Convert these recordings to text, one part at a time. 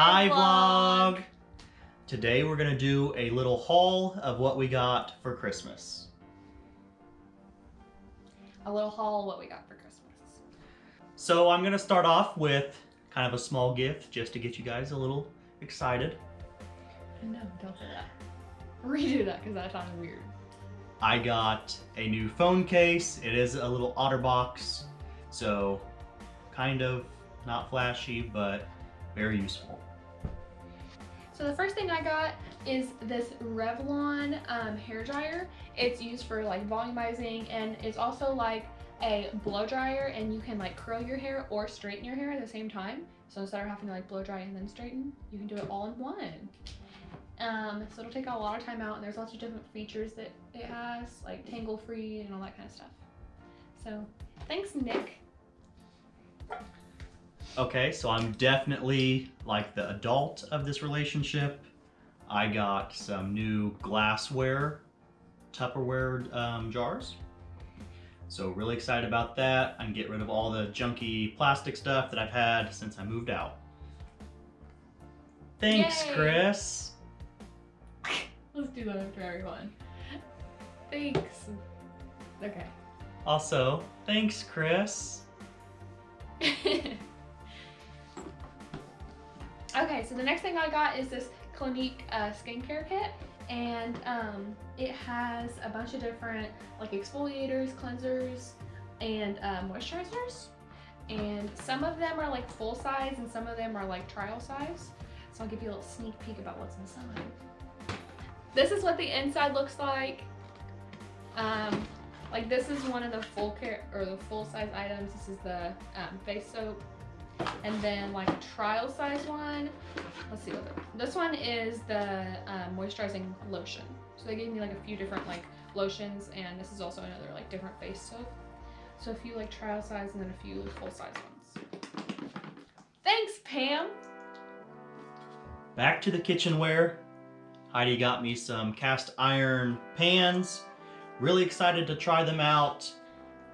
Hi vlog! Today we're gonna do a little haul of what we got for Christmas. A little haul of what we got for Christmas. So I'm gonna start off with kind of a small gift just to get you guys a little excited. No, don't say that. Redo that because that sounded weird. I got a new phone case. It is a little OtterBox, so kind of not flashy, but very useful. So the first thing I got is this Revlon um, hair dryer. It's used for like volumizing and it's also like a blow dryer and you can like curl your hair or straighten your hair at the same time. So instead of having to like blow dry and then straighten, you can do it all in one. Um, so it'll take a lot of time out and there's lots of different features that it has, like tangle free and all that kind of stuff. So thanks Nick. Okay, so I'm definitely like the adult of this relationship. I got some new glassware, Tupperware um, jars. So really excited about that. I can get rid of all the junky plastic stuff that I've had since I moved out. Thanks, Yay. Chris. Let's do that for everyone. Thanks. Okay. Also, thanks, Chris. okay, so the next thing I got is this Clinique uh, skincare kit, and um, it has a bunch of different like exfoliators, cleansers, and uh, moisturizers. And some of them are like full size, and some of them are like trial size. So I'll give you a little sneak peek about what's inside. This is what the inside looks like. Um, like this is one of the full care or the full size items. This is the um, face soap, and then like a trial size one. Let's see what the, this one is the um, moisturizing lotion. So they gave me like a few different like lotions, and this is also another like different face soap. So a few like trial size and then a few full size ones. Thanks, Pam. Back to the kitchenware. Heidi got me some cast iron pans. Really excited to try them out.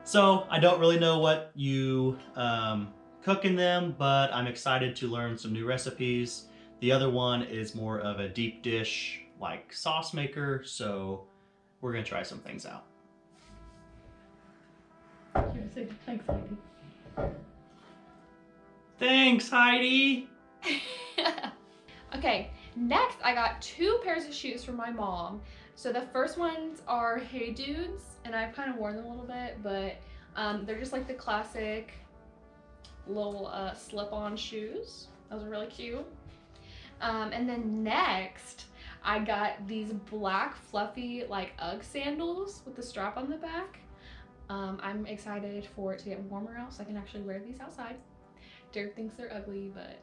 So I don't really know what you um, cook in them, but I'm excited to learn some new recipes. The other one is more of a deep dish like sauce maker, so we're gonna try some things out. Thanks, Heidi. Thanks, Heidi! okay, next I got two pairs of shoes from my mom. So the first ones are Hey Dudes, and I've kind of worn them a little bit, but um, they're just like the classic little uh, slip-on shoes. Those are really cute. Um, and then next, I got these black fluffy like Ugg sandals with the strap on the back. Um, I'm excited for it to get warmer out so I can actually wear these outside. Derek thinks they're ugly, but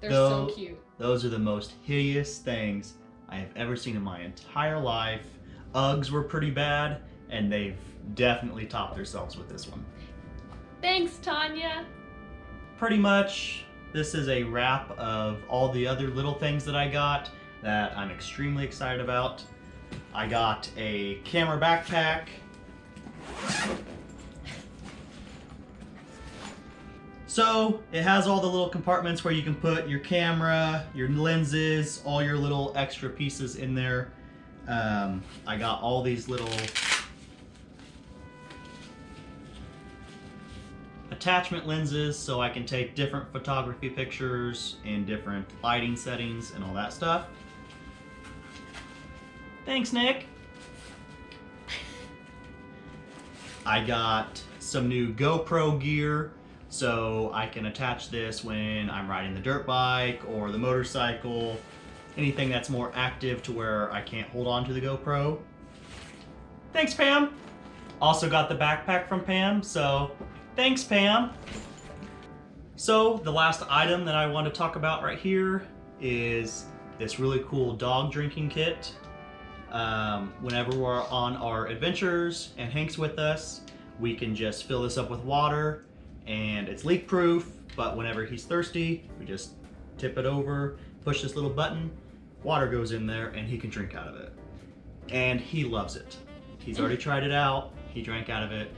they're so cute. Those are the most hideous things I have ever seen in my entire life. Uggs were pretty bad, and they've definitely topped themselves with this one. Thanks, Tanya. Pretty much, this is a wrap of all the other little things that I got that I'm extremely excited about. I got a camera backpack. So it has all the little compartments where you can put your camera, your lenses, all your little extra pieces in there. Um, I got all these little attachment lenses so I can take different photography pictures in different lighting settings and all that stuff. Thanks, Nick. I got some new GoPro gear so I can attach this when I'm riding the dirt bike or the motorcycle, anything that's more active to where I can't hold on to the GoPro. Thanks, Pam. Also got the backpack from Pam, so thanks, Pam. So the last item that I want to talk about right here is this really cool dog drinking kit. Um, whenever we're on our adventures and Hank's with us, we can just fill this up with water and it's leak proof, but whenever he's thirsty, we just tip it over, push this little button, water goes in there and he can drink out of it. And he loves it. He's already tried it out, he drank out of it,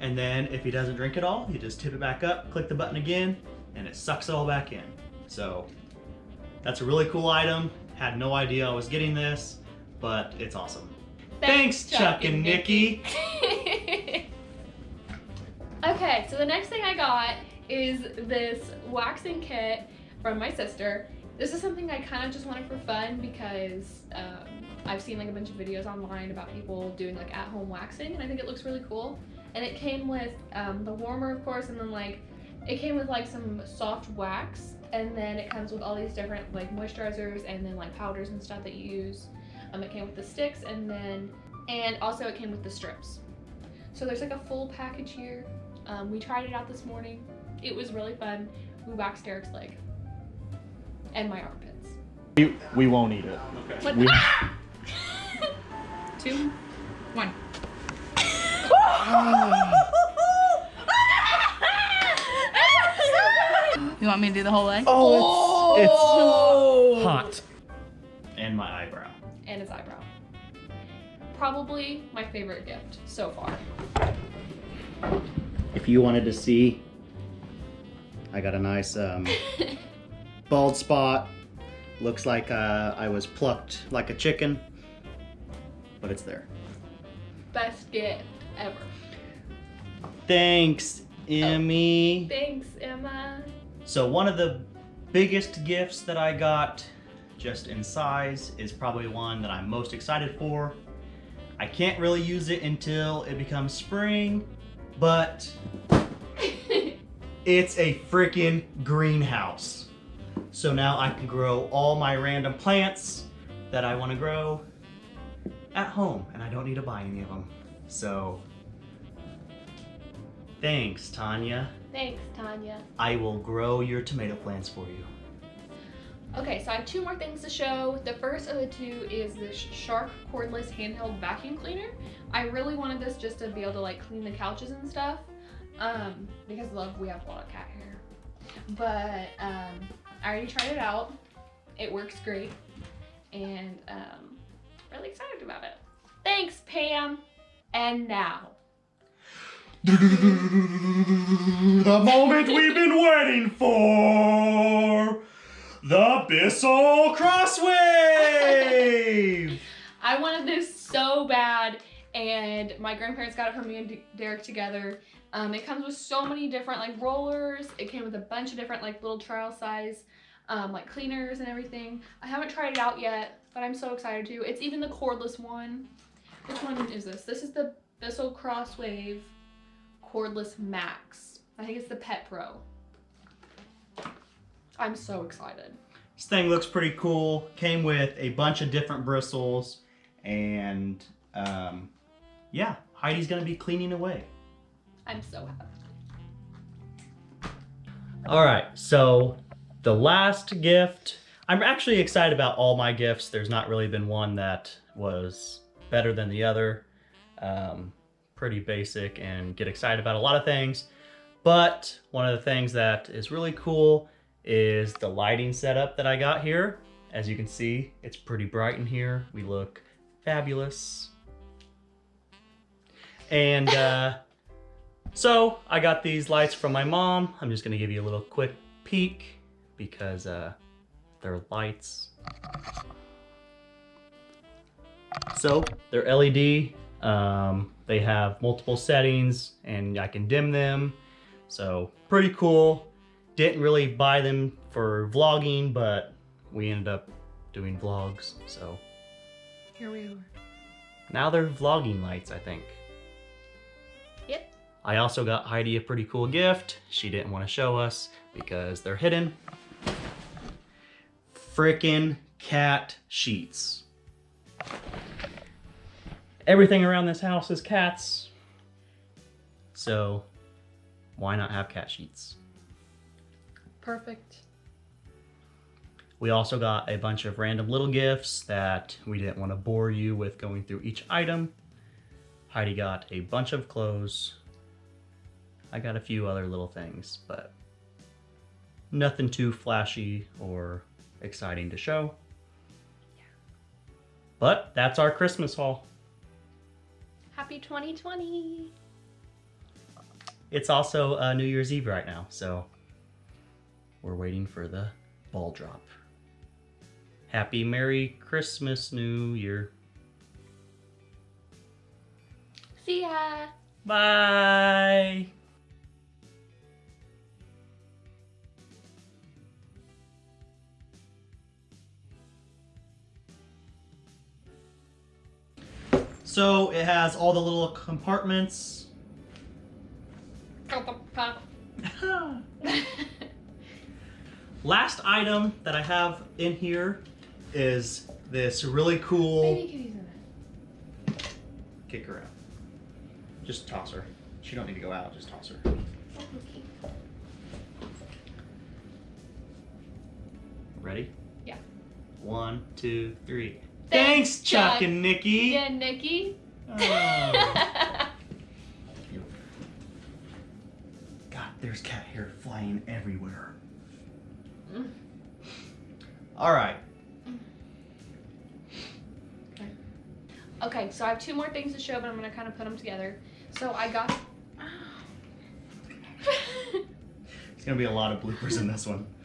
and then if he doesn't drink it all, you just tip it back up, click the button again, and it sucks it all back in. So That's a really cool item. Had no idea I was getting this, but it's awesome. Thanks, Chuck and Nikki. okay, so the next thing I got is this waxing kit from my sister. This is something I kind of just wanted for fun because um, I've seen like a bunch of videos online about people doing like at-home waxing and I think it looks really cool. And it came with um, the warmer, of course, and then like it came with like some soft wax and then it comes with all these different like moisturizers and then like powders and stuff that you use. Um, it came with the sticks and then, and also it came with the strips. So there's like a full package here. Um, we tried it out this morning. It was really fun. We waxed Derek's leg and my armpits. We, we won't eat it. What? We- Two, one. You want me to do the whole leg? Oh, it's, it's hot. And my eyebrow. And his eyebrow. Probably my favorite gift so far. If you wanted to see, I got a nice um, bald spot. Looks like uh, I was plucked like a chicken, but it's there. Best gift ever. Thanks, Emmy. Thanks, Emma. So one of the biggest gifts that I got, just in size, is probably one that I'm most excited for. I can't really use it until it becomes spring, but it's a freaking greenhouse. So now I can grow all my random plants that I want to grow at home, and I don't need to buy any of them. So, thanks, Tanya. Thanks, Tanya. I will grow your tomato plants for you. Okay, so I have two more things to show. The first of the two is this Shark cordless handheld vacuum cleaner. I really wanted this just to be able to like clean the couches and stuff. Um, because love, we have a lot of cat hair. But um, I already tried it out. It works great. And um, really excited about it. Thanks, Pam. And now. the moment we've been waiting for. The Bissell Crosswave! I wanted this so bad, and my grandparents got it for me and Derek together. Um, it comes with so many different like rollers. It came with a bunch of different like little trial size um, like cleaners and everything. I haven't tried it out yet, but I'm so excited to. It's even the cordless one. Which one is this? This is the Bissell Crosswave Cordless Max. I think it's the Pet Pro. I'm so excited. This thing looks pretty cool. Came with a bunch of different bristles, and um, yeah, Heidi's gonna be cleaning away. I'm so happy. All right, so the last gift. I'm actually excited about all my gifts. There's not really been one that was better than the other. Um, pretty basic and get excited about a lot of things. But one of the things that is really cool is the lighting setup that I got here. As you can see, it's pretty bright in here. We look fabulous. And uh, so I got these lights from my mom. I'm just gonna give you a little quick peek because uh, they're lights. So they're LED. Um, they have multiple settings and I can dim them. So pretty cool. Didn't really buy them for vlogging, but we ended up doing vlogs. So Here we are. now they're vlogging lights, I think. Yep. I also got Heidi a pretty cool gift. She didn't want to show us because they're hidden. Frickin' cat sheets. Everything around this house is cats. So why not have cat sheets? Perfect. We also got a bunch of random little gifts that we didn't want to bore you with going through each item. Heidi got a bunch of clothes. I got a few other little things, but nothing too flashy or exciting to show. Yeah. But that's our Christmas haul. Happy 2020. It's also uh, New Year's Eve right now, so we're waiting for the ball drop. Happy Merry Christmas, New Year. See ya. Bye. So it has all the little compartments. Last item that I have in here is this really cool. Baby kitty's in it. Kick her out. Just toss her. She don't need to go out. Just toss her. Okay. Ready? Yeah. One, two, three. Thanks, Chuck, Chuck. and Nikki. Yeah, Nikki. Oh. God, there's cat hair flying everywhere. Mm. All right. okay, so I have two more things to show, but I'm gonna kind of put them together. So I got. It's gonna be a lot of bloopers in this one.